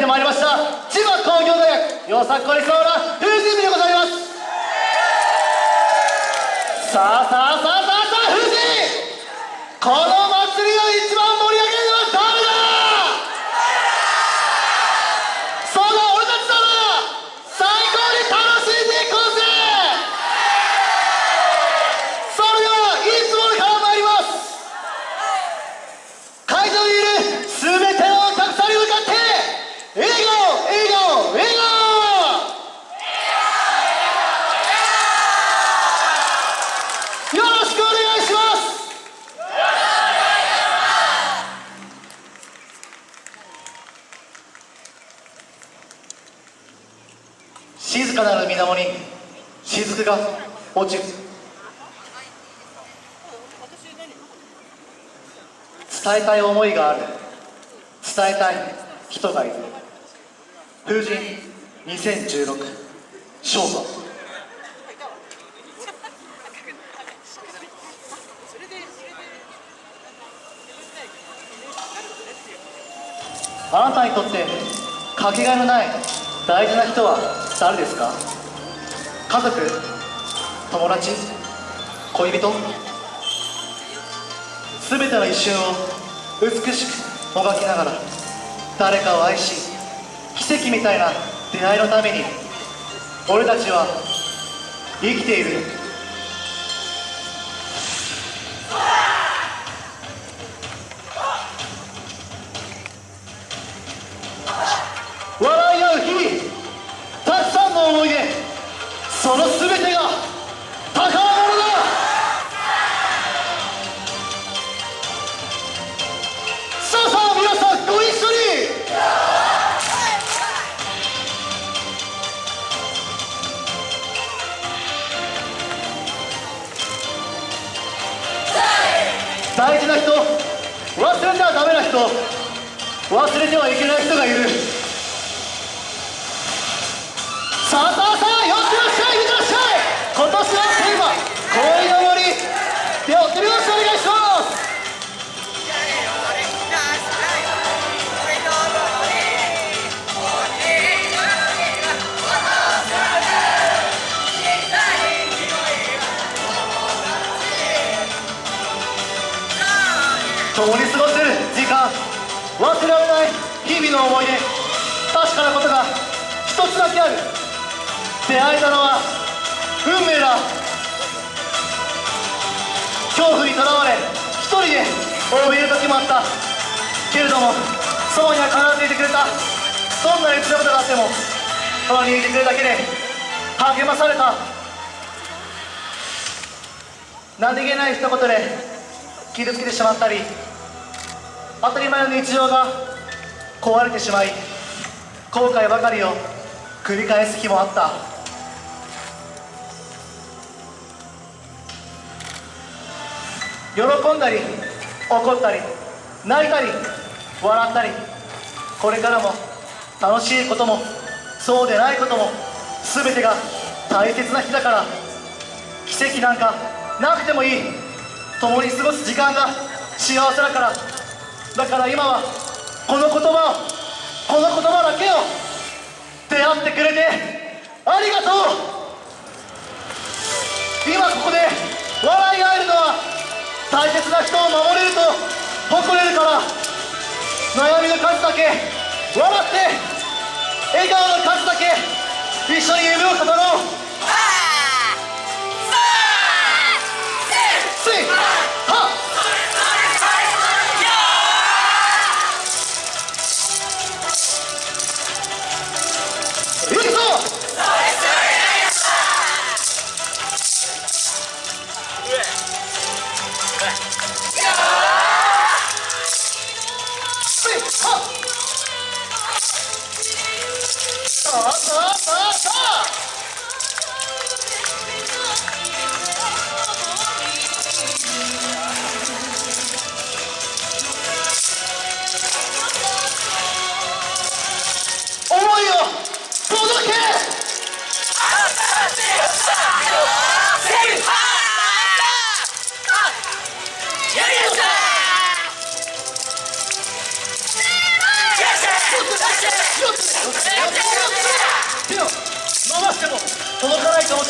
ってまいりました。千葉工業大学よさこいそうな風神部でございます。さあさあさあさあさあ風神この祭りを一番盛り上げるのは誰だそうだ俺たちだな最高に楽しんでいこうぜそれではいつものから参ります会場にいる全てのお客さんに向かって笑顔笑顔笑顔よろしくお願いします静かなる水面に雫が落ちる。伝えたい思いがある。伝えたい人がいる。風神2016勝負。あなたにとってかけがえのない大事な人は誰ですか？家族？友達？恋人？全ての一瞬を美しくもがきながら誰かを愛し奇跡みたいな出会いのために俺たちは生きている。大事な人忘れてはダメな人忘れてはいけない人がいる。さあさあ共に過ごせる時間忘れられない日々の思い出確かなことが一つだけある出会えたのは運命だ恐怖にとらわれ一人で怯える時もあったけれどもそばには必ずいてくれたどんなに辛いことがあっても隣にいてくれるだけで励まされた何気ない一言で傷つけてしまったり当たり前の日常が壊れてしまい後悔ばかりを繰り返す日もあった。喜んだり怒ったり泣いたり笑ったりこれからも楽しいこともそうでないことも全てが大切な日だから奇跡なんかなくてもいい。共に過ごす時間が幸せだから。だから今はこの言葉をこの言葉だけを出会ってくれてありがとう。今ここで笑い合えるのは大切な人を守れると誇れるから。悩みの数だけ笑って笑顔の数だけ一緒に夢を語ろう。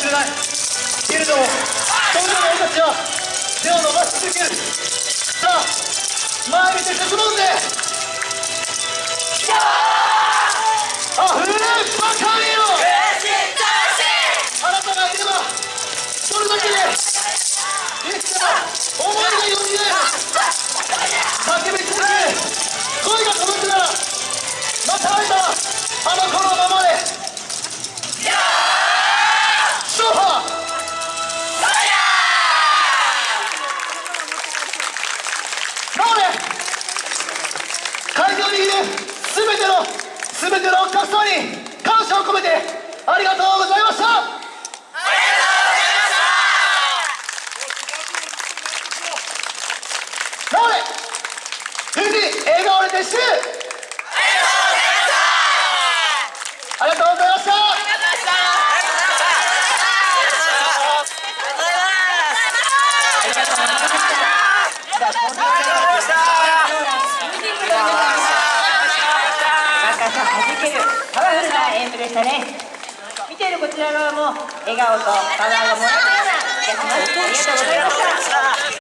しれない。けれどもそんな俺たちは手を伸ばし続ける。さあ前見て進もうで。な演舞でしたね。見ているこちら側も笑顔とパワーがもらえたような気がします。ありがとうございました。